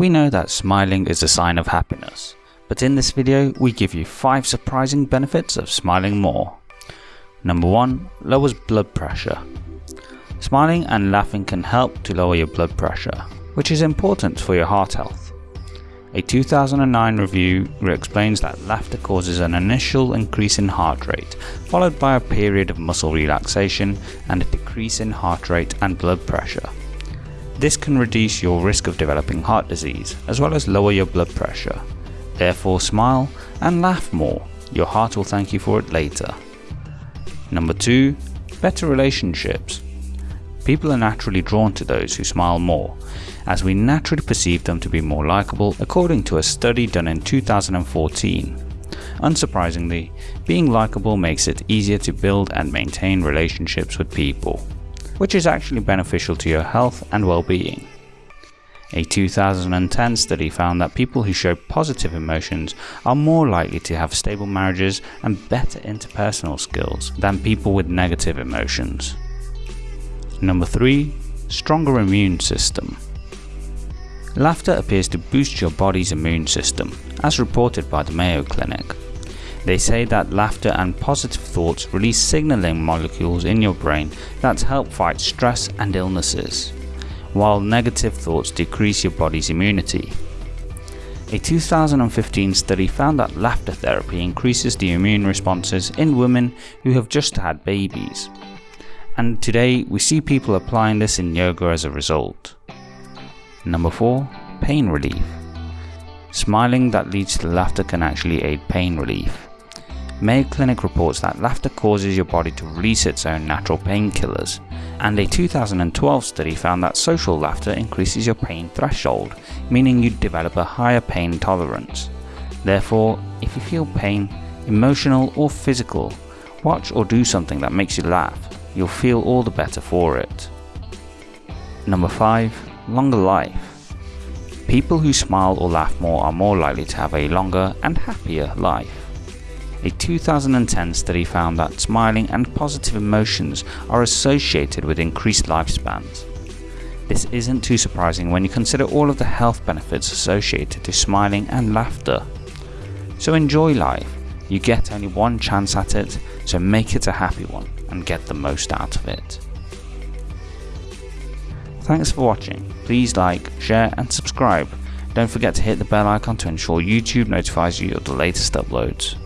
We know that smiling is a sign of happiness, but in this video we give you 5 surprising benefits of smiling more. Number 1. Lowers blood pressure. Smiling and laughing can help to lower your blood pressure, which is important for your heart health. A 2009 review explains that laughter causes an initial increase in heart rate, followed by a period of muscle relaxation and a decrease in heart rate and blood pressure. This can reduce your risk of developing heart disease, as well as lower your blood pressure. Therefore smile and laugh more, your heart will thank you for it later. Number 2. Better relationships. People are naturally drawn to those who smile more, as we naturally perceive them to be more likable according to a study done in 2014. Unsurprisingly, being likable makes it easier to build and maintain relationships with people which is actually beneficial to your health and well-being. A 2010 study found that people who show positive emotions are more likely to have stable marriages and better interpersonal skills than people with negative emotions. Number 3. Stronger immune system. Laughter appears to boost your body's immune system, as reported by the Mayo Clinic. They say that laughter and positive thoughts release signaling molecules in your brain that help fight stress and illnesses, while negative thoughts decrease your body's immunity. A 2015 study found that laughter therapy increases the immune responses in women who have just had babies. And today we see people applying this in yoga as a result. Number 4. Pain relief. Smiling that leads to laughter can actually aid pain relief. Mayo Clinic reports that laughter causes your body to release its own natural painkillers, and a 2012 study found that social laughter increases your pain threshold, meaning you develop a higher pain tolerance. Therefore, if you feel pain, emotional or physical, watch or do something that makes you laugh, you'll feel all the better for it. Number 5. Longer life. People who smile or laugh more are more likely to have a longer and happier life. A 2010 study found that smiling and positive emotions are associated with increased lifespans. This isn't too surprising when you consider all of the health benefits associated to smiling and laughter. So enjoy life, you get only one chance at it, so make it a happy one and get the most out of it. Thanks for watching, please like, share and subscribe. Don't forget to hit the bell icon to ensure YouTube notifies you of the latest uploads.